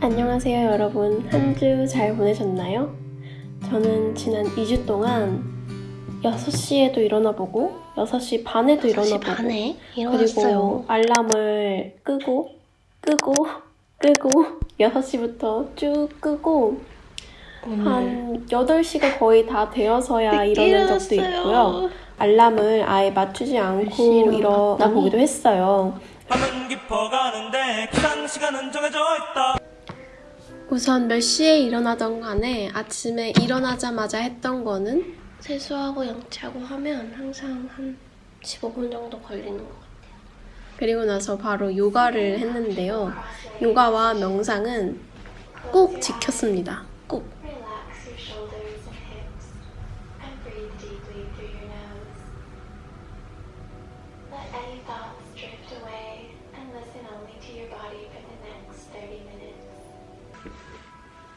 안녕하세요 여러분 한 주 잘 보내셨나요? 저는 지난 2주 동안 6시에도 일어나 보고 6시 반에도 6시 일어나보고 반에 그리고 일어났어요. 알람을 끄고 끄고 끄고 6시부터 쭉 끄고 오늘 한 8시가 거의 다 되어서야 일어난 적도. 있고요 알람을 아예 맞추지 않고 일어나 보기도 했어요 밤은 깊어가는데 기상 시간은 정해져. 우선 몇 시에 일어나던 간에 아침에 일어나자마자 했던 거는 세수하고 양치하고 하면 항상 한 15분 정도 걸리는 것 같아요. 그리고 나서 바로 요가를 했는데요. 요가와 명상은 꼭 지켰습니다. 꼭.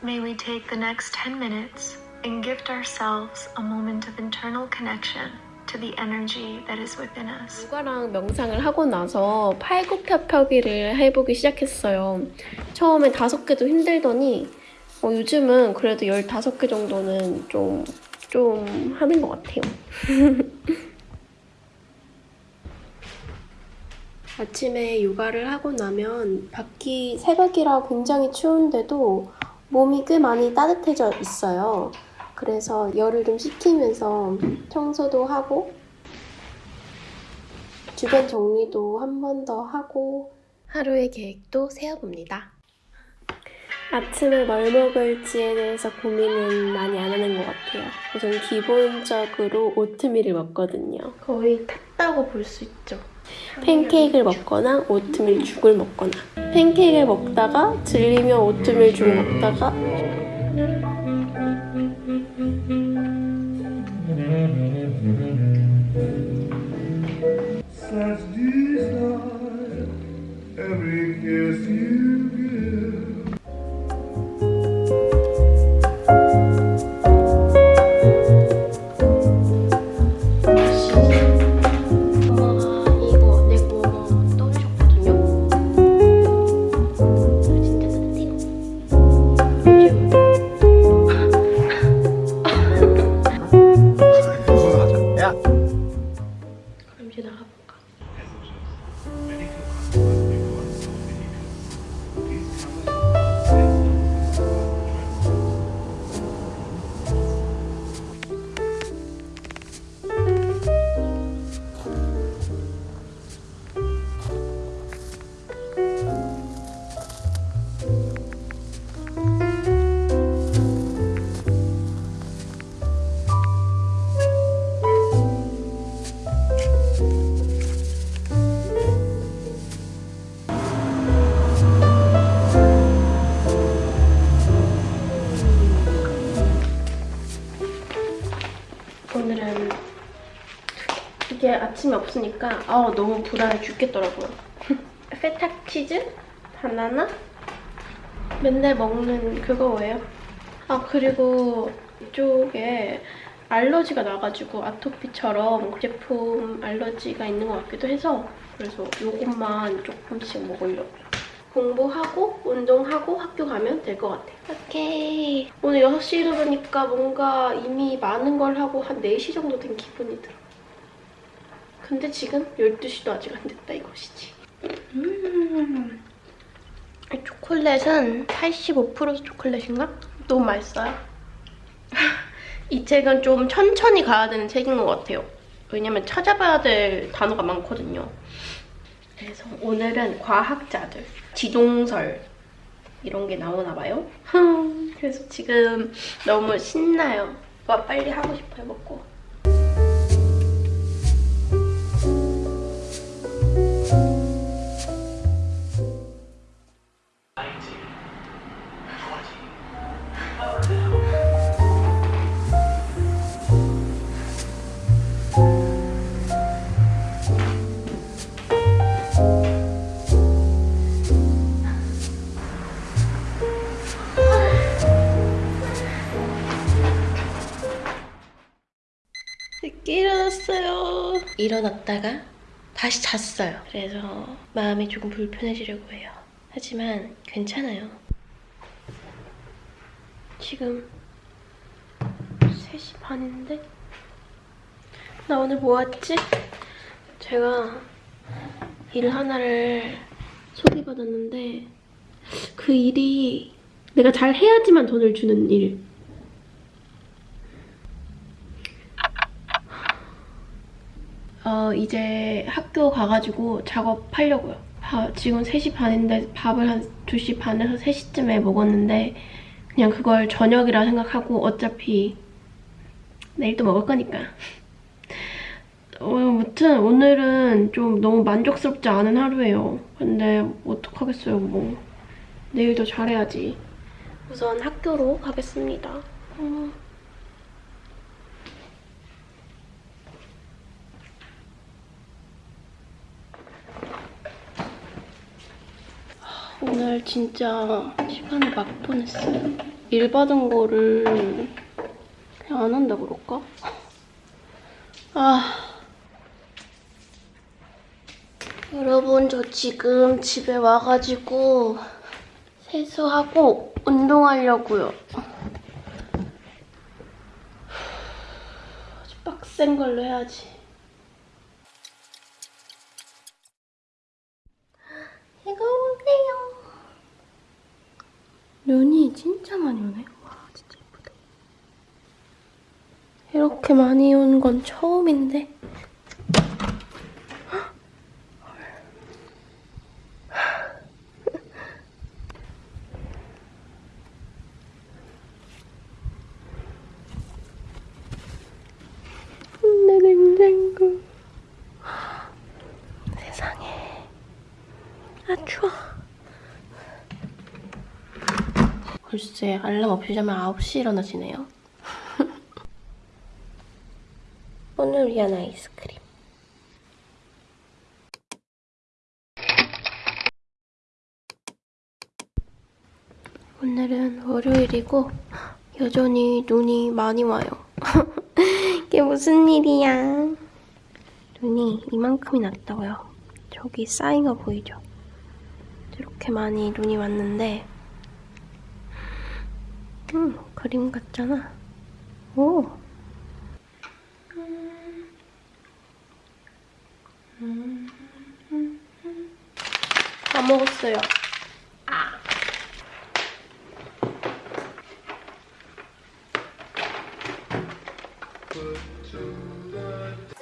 May we take the next 10 minutes and gift ourselves a moment of internal connection to the energy that is within us. 요가랑 명상을 하고 나서 팔굽혀펴기를 해보기 시작했어요. 처음에 다섯 개도 힘들더니 어, 요즘은 그래도 15개 정도는 좀, 좀 하는 것 같아요. 아침에 요가를 하고 나면 밖이 새벽이라 굉장히 추운데도 몸이 꽤 많이 따뜻해져 있어요. 그래서 열을 좀 식히면서 청소도 하고 주변 정리도 한 번 더 하고 하루의 계획도 세워봅니다. 아침에 뭘 먹을지에 대해서 고민은 많이 안 하는 것 같아요. 우선 기본적으로 오트밀을 먹거든요. 거의 탔다고 볼 수 있죠. 팬케이크를 먹거나 오트밀 죽을 먹거나 팬케이크를 먹다가 질리면 오트밀 죽 먹다가 every kiss you 오늘은 이게 아침에 없으니까 아 너무 불안해 죽겠더라고요. 페타 치즈 바나나 맨날 먹는 그거예요. 아 그리고 이쪽에 알러지가 나가지고 아토피처럼 제품 알러지가 있는 것 같기도 해서 그래서 이것만 조금씩 먹으려고요. 공부하고 운동하고 학교 가면 될 것 같아요. 오케이. 오늘 6시 일어나니까 뭔가 이미 많은 걸 하고 한 4시 정도 된 기분이 들어. 근데 지금 12시도 아직 안 됐다 이것이지. 음. 이 초콜릿은 85% 초콜릿인가? 너무 맛있어요. 이 책은 좀 천천히 가야 되는 책인 것 같아요. 왜냐면 찾아봐야 될 단어가 많거든요. 그래서 오늘은 과학자들, 지동설 이런 게 나오나 봐요. 그래서 지금 너무 신나요. 와 빨리 하고 싶어요, 먹고. 일어났다가 다시 잤어요. 그래서 마음이 조금 불편해지려고 해요. 하지만 괜찮아요. 지금 3시 반인데 나 오늘 뭐 했지? 제가 일 하나를 소개받았는데 그 일이 내가 잘 해야지만 돈을 주는 일. 어, 이제 학교 가가지고 작업하려고요. 바- 지금 3시 반인데 밥을 한 2시 반에서 3시쯤에 먹었는데 그냥 그걸 저녁이라 생각하고 어차피 내일 또 먹을 거니까. 어, 아무튼 오늘은 좀 너무 만족스럽지 않은 하루예요. 근데 어떡하겠어요, 뭐. 내일도 잘해야지. 우선 학교로 가겠습니다. 어. 오늘 진짜 시간을 막 보냈어요. 일 받은 거를 그냥 안 한다 그럴까? 아. 여러분, 저 지금 집에 와가지고 세수하고 운동하려고요. 아주 빡센 걸로 해야지. 이거 오세요. 눈이 진짜 많이 오네. 와, 진짜 예쁘다. 이렇게 많이 온 건 처음인데. 내 냉장고. 세상에. 아, 추워. 글쎄, 알람 없이 자면 9시 일어나시네요. 오늘 위한 아이스크림. 오늘은 월요일이고 여전히 눈이 많이 와요. 이게 무슨 일이야? 눈이 이만큼이 났다고요. 저기 쌓인 거 보이죠? 이렇게 많이 눈이 왔는데 음, 그림 같잖아. 오. 다 먹었어요. 밖에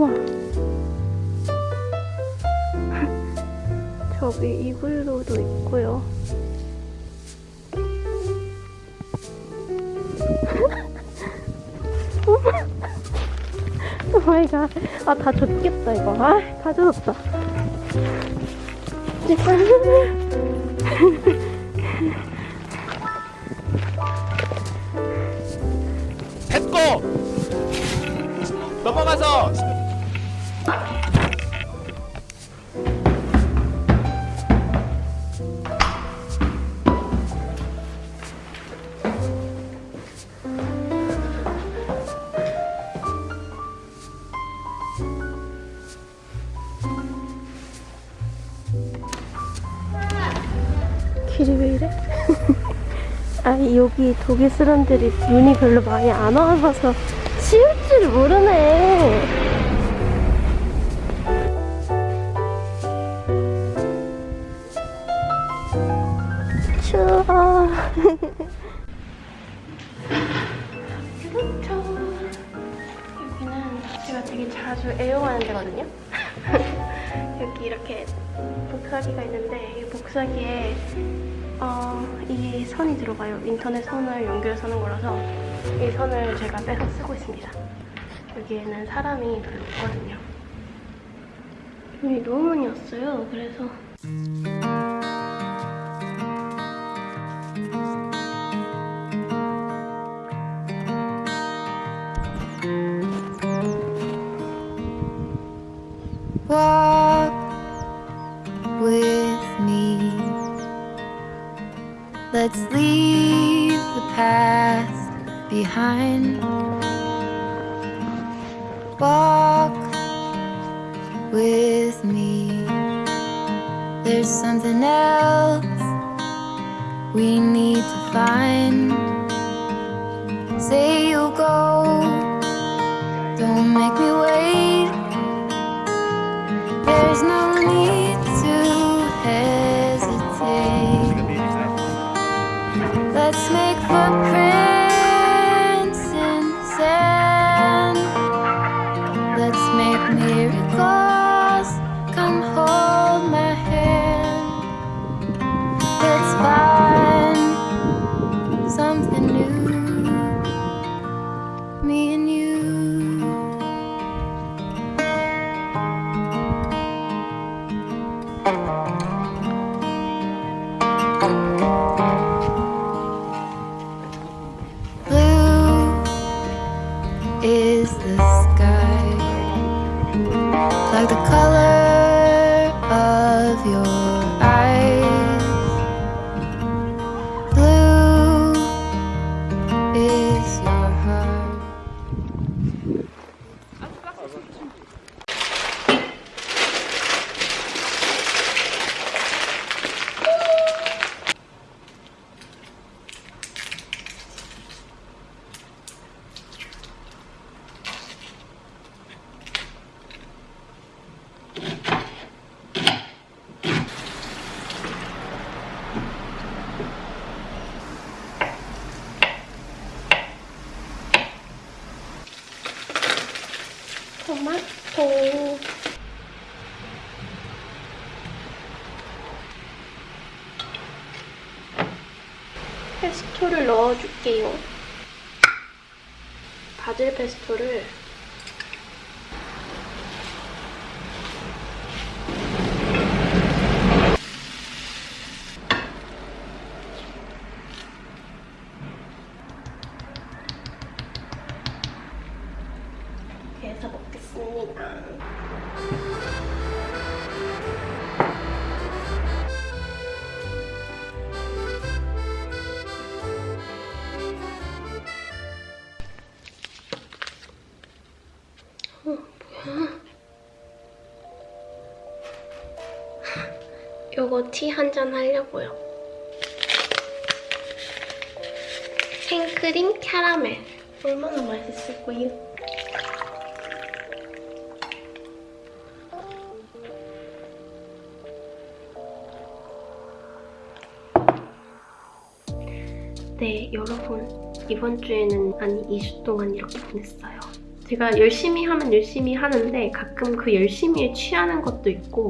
우와. 저기 이글루도 있고요. 오 마이 갓. 아, 다 젖겠다, 이거. 아, 다 젖었다. 됐고 넘어가서 아, 여기 독일 사람들이 눈이 별로 많이 안 와봐서 치울 줄 모르네. 추워. 그렇죠. 여기는 제가 되게 자주 애용하는 데거든요. 여기 이렇게 복사기가 있는데 이 복사기에 어, 이 선이 들어가요. 인터넷 선을 연결해서 하는 거라서 이 선을 제가 빼서 쓰고 있습니다. 여기에는 사람이 별로 없거든요. 많이 왔어요. 그래서 don't make me wait. There's no need to hesitate. Let's make footprints 페스토를 넣어줄게요. 바질 페스토를 요거 티 한 잔 하려고요. 생크림 캐러멜. 얼마나 맛있을 거예요? 네, 여러분. 이번 주에는 아니 2주 동안 이렇게 보냈어요. 제가 열심히 하면 열심히 하는데 가끔 그 열심히에 취하는 것도 있고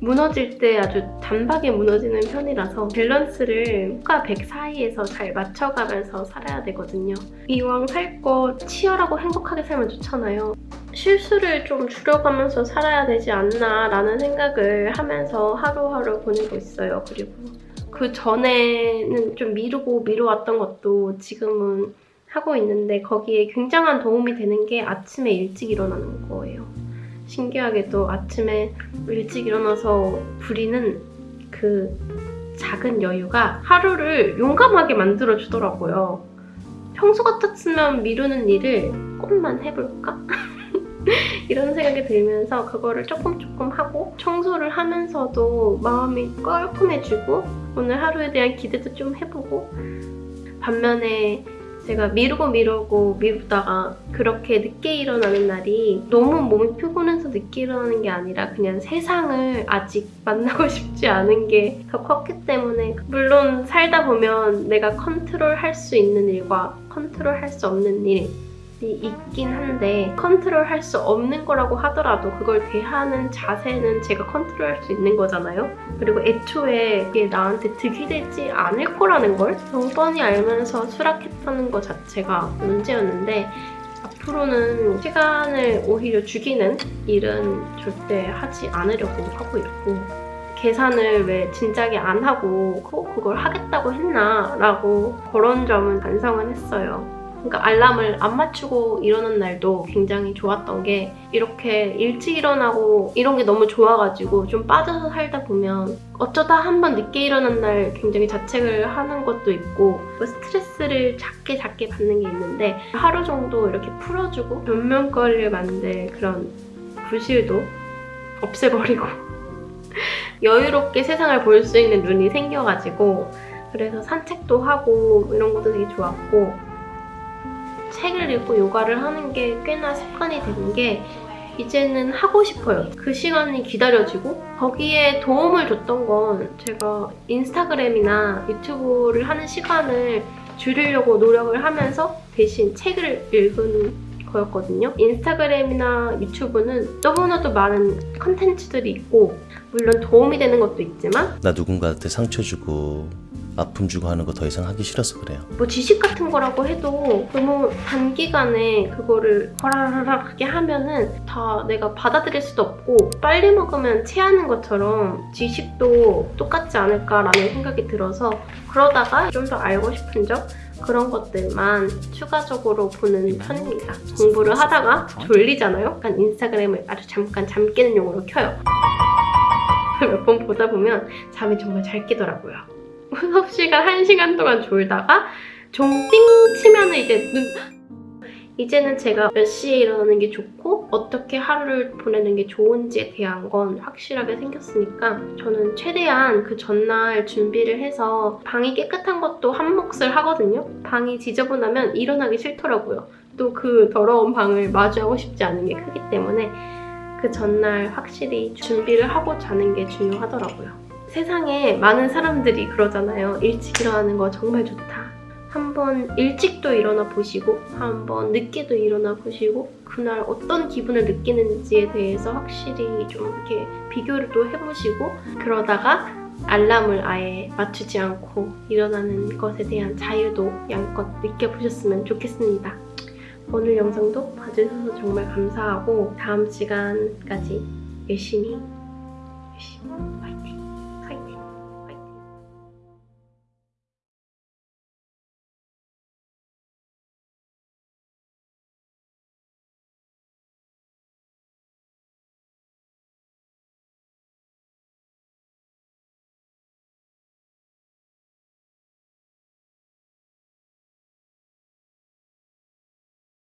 무너질 때 아주 단박에 무너지는 편이라서 밸런스를 호가 100 사이에서 잘 맞춰가면서 살아야 되거든요. 이왕 살 거 치열하고 행복하게 살면 좋잖아요. 실수를 좀 줄여가면서 살아야 되지 않나 라는 생각을 하면서 하루하루 보내고 있어요. 그리고 그 전에는 좀 미루고 미뤄왔던 것도 지금은 하고 있는데 거기에 굉장한 도움이 되는 게 아침에 일찍 일어나는 거예요. 신기하게도 아침에 일찍 일어나서 부리는 그 작은 여유가 하루를 용감하게 만들어주더라고요. 평소 같았으면 미루는 일을 조금만 해볼까? 이런 생각이 들면서 그거를 조금 조금 하고 청소를 하면서도 마음이 깔끔해지고 오늘 하루에 대한 기대도 좀 해보고 반면에 제가 미루고 미루고 미루다가 그렇게 늦게 일어나는 날이 너무 몸이 피곤해서 늦게 일어나는 게 아니라 그냥 세상을 아직 만나고 싶지 않은 게 더 컸기 때문에 물론 살다 보면 내가 컨트롤 할 수 있는 일과 컨트롤 할 수 없는 일이 있긴 한데 컨트롤할 수 없는 거라고 하더라도 그걸 대하는 자세는 제가 컨트롤할 수 있는 거잖아요. 그리고 애초에 이게 나한테 득이 되지 않을 거라는 걸 너무 뻔히 알면서 수락했다는 것 자체가 문제였는데 앞으로는 시간을 오히려 죽이는 일은 절대 하지 않으려고 하고 있고 계산을 왜 진작에 안 하고 꼭 그걸 하겠다고 했나 라고 그런 점은 반성은 했어요. 그러니까 알람을 안 맞추고 일어난 날도 굉장히 좋았던 게 이렇게 일찍 일어나고 이런 게 너무 좋아가지고 좀 빠져서 살다 보면 어쩌다 한 번 늦게 일어난 날 굉장히 자책을 하는 것도 있고 뭐 스트레스를 작게 작게 받는 게 있는데 하루 정도 이렇게 풀어주고 변명거리를 만들 그런 부실도 없애버리고 여유롭게 세상을 볼 수 있는 눈이 생겨가지고 그래서 산책도 하고 이런 것도 되게 좋았고 책을 읽고 요가를 하는 게 꽤나 습관이 된 게 이제는 하고 싶어요. 그 시간이 기다려지고 거기에 도움을 줬던 건 제가 인스타그램이나 유튜브를 하는 시간을 줄이려고 노력을 하면서 대신 책을 읽은 거였거든요. 인스타그램이나 유튜브는 너무나도 많은 컨텐츠들이 있고 물론 도움이 되는 것도 있지만 나 누군가한테 상처 주고 아픔 주고 하는 거 더 이상 하기 싫어서 그래요. 뭐 지식 같은 거라고 해도 너무 단기간에 그거를 허라라라하게 하면은 다 내가 받아들일 수도 없고 빨리 먹으면 체하는 것처럼 지식도 똑같지 않을까라는 생각이 들어서 그러다가 좀 더 알고 싶은 점 그런 것들만 추가적으로 보는 편입니다. 공부를 하다가 졸리잖아요? 약간 인스타그램을 아주 잠깐 잠 깨는 용으로 켜요. 몇 번 보다 보면 잠이 정말 잘 깨더라고요. 수업 시간 1시간 동안 졸다가 종띵 치면 은 이제 눈 이제는 제가 몇 시에 일어나는 게 좋고 어떻게 하루를 보내는 게 좋은지에 대한 건 확실하게 생겼으니까 저는 최대한 그 전날 준비를 해서 방이 깨끗한 것도 한 몫을 하거든요. 방이 지저분하면 일어나기 싫더라고요. 또 그 더러운 방을 마주하고 싶지 않은 게 크기 때문에 그 전날 확실히 준비를 하고 자는 게 중요하더라고요. 세상에 많은 사람들이 그러잖아요. 일찍 일어나는 거 정말 좋다. 한번 일찍도 일어나 보시고 한번 늦게도 일어나 보시고 그날 어떤 기분을 느끼는지에 대해서 확실히 좀 이렇게 비교를 또 해보시고 그러다가 알람을 아예 맞추지 않고 일어나는 것에 대한 자유도 양껏 느껴보셨으면 좋겠습니다. 오늘 영상도 봐주셔서 정말 감사하고 다음 시간까지 열심히 열심히!